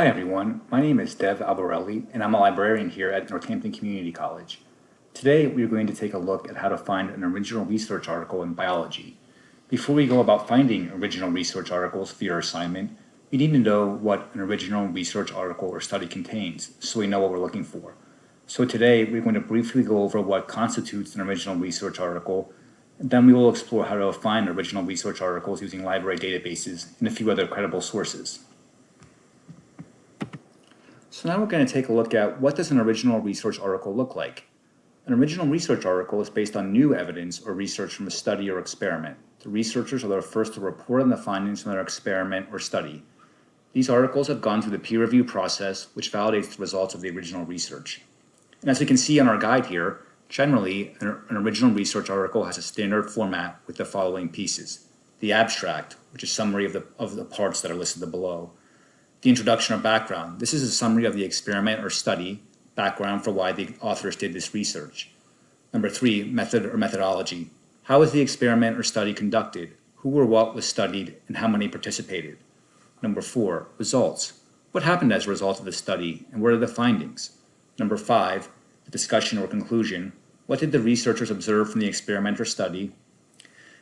Hi everyone, my name is Dev Albarelli and I'm a librarian here at Northampton Community College. Today we are going to take a look at how to find an original research article in biology. Before we go about finding original research articles for your assignment, we need to know what an original research article or study contains so we know what we're looking for. So today we're going to briefly go over what constitutes an original research article and then we will explore how to find original research articles using library databases and a few other credible sources. So now we're going to take a look at what does an original research article look like. An original research article is based on new evidence or research from a study or experiment. The researchers are the first to report on the findings from their experiment or study. These articles have gone through the peer review process, which validates the results of the original research. And as we can see on our guide here, generally, an, an original research article has a standard format with the following pieces. The abstract, which is summary of the, of the parts that are listed below the introduction or background. This is a summary of the experiment or study, background for why the authors did this research. Number three, method or methodology. How was the experiment or study conducted? Who or what was studied and how many participated? Number four, results. What happened as a result of the study and what are the findings? Number five, the discussion or conclusion. What did the researchers observe from the experiment or study?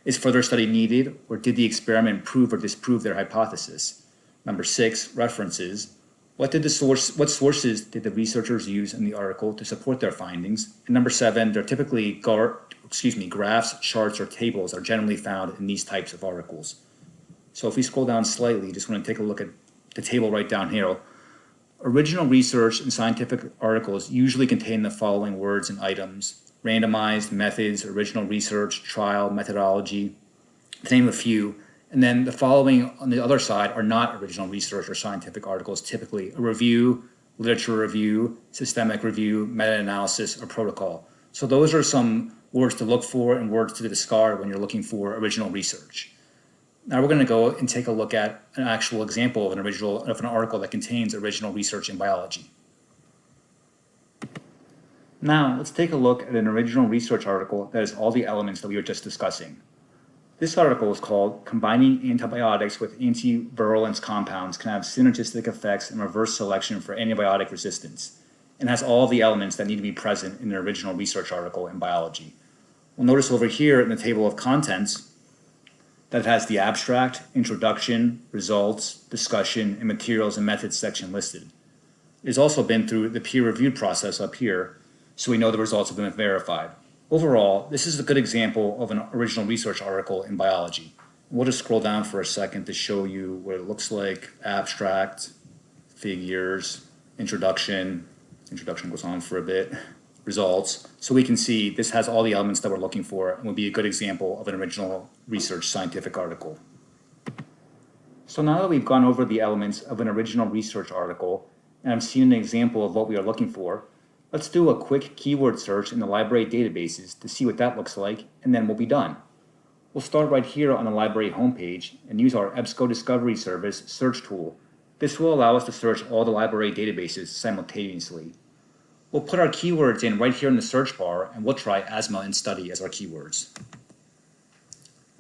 Is further study needed or did the experiment prove or disprove their hypothesis? Number six, references. What did the source, what sources did the researchers use in the article to support their findings? And number seven, they're typically, gar, excuse me, graphs, charts, or tables are generally found in these types of articles. So if we scroll down slightly, just want to take a look at the table right down here. Original research and scientific articles usually contain the following words and items. Randomized, methods, original research, trial, methodology, to name a few. And then the following on the other side are not original research or scientific articles, typically a review, literature review, systemic review, meta-analysis, or protocol. So those are some words to look for and words to discard when you're looking for original research. Now we're going to go and take a look at an actual example of an original of an article that contains original research in biology. Now let's take a look at an original research article that has all the elements that we were just discussing. This article is called Combining Antibiotics with Antivirulence Compounds Can Have Synergistic Effects and Reverse Selection for Antibiotic Resistance and has all the elements that need to be present in an original research article in biology. We'll notice over here in the table of contents that it has the abstract, introduction, results, discussion, and materials and methods section listed. It has also been through the peer-reviewed process up here, so we know the results have been verified. Overall, this is a good example of an original research article in biology. We'll just scroll down for a second to show you what it looks like, abstract, figures, introduction, introduction goes on for a bit, results. So we can see this has all the elements that we're looking for and would be a good example of an original research scientific article. So now that we've gone over the elements of an original research article and I've seen an example of what we are looking for, Let's do a quick keyword search in the library databases to see what that looks like, and then we'll be done. We'll start right here on the library homepage and use our EBSCO Discovery Service search tool. This will allow us to search all the library databases simultaneously. We'll put our keywords in right here in the search bar, and we'll try asthma and study as our keywords.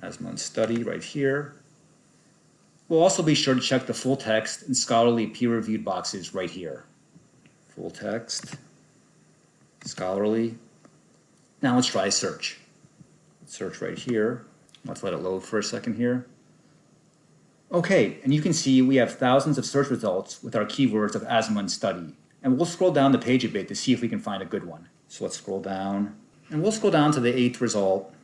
Asthma and study right here. We'll also be sure to check the full text and scholarly peer-reviewed boxes right here. Full text scholarly. Now let's try search. search right here. Let's let it load for a second here. Okay, and you can see we have thousands of search results with our keywords of asthma and study. And we'll scroll down the page a bit to see if we can find a good one. So let's scroll down. And we'll scroll down to the eighth result.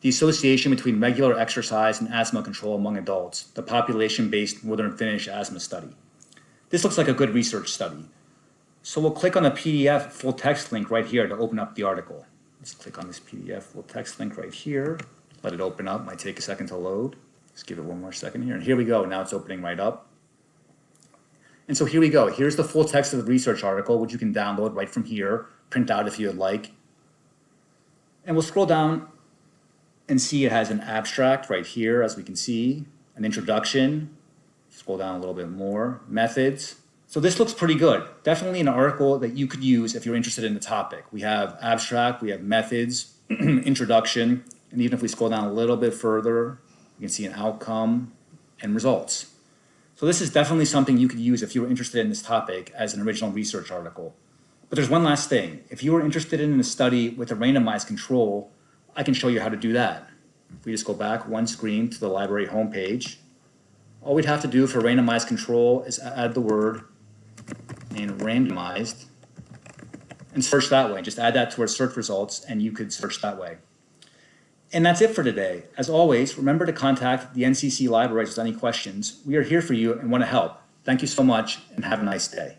The association between regular exercise and asthma control among adults, the population-based Northern Finnish asthma study. This looks like a good research study. So we'll click on the PDF full text link right here to open up the article. Let's click on this PDF full text link right here. Let it open up, might take a second to load. Let's give it one more second here. And here we go, now it's opening right up. And so here we go. Here's the full text of the research article, which you can download right from here, print out if you would like. And we'll scroll down and see it has an abstract right here, as we can see, an introduction. Scroll down a little bit more, methods, so this looks pretty good. Definitely an article that you could use if you're interested in the topic. We have abstract, we have methods, introduction, and even if we scroll down a little bit further, you can see an outcome and results. So this is definitely something you could use if you were interested in this topic as an original research article. But there's one last thing. If you were interested in a study with a randomized control, I can show you how to do that. If we just go back one screen to the library homepage, all we'd have to do for randomized control is add the word and randomized and search that way. Just add that to our search results and you could search that way. And that's it for today. As always, remember to contact the NCC libraries with any questions. We are here for you and want to help. Thank you so much and have a nice day.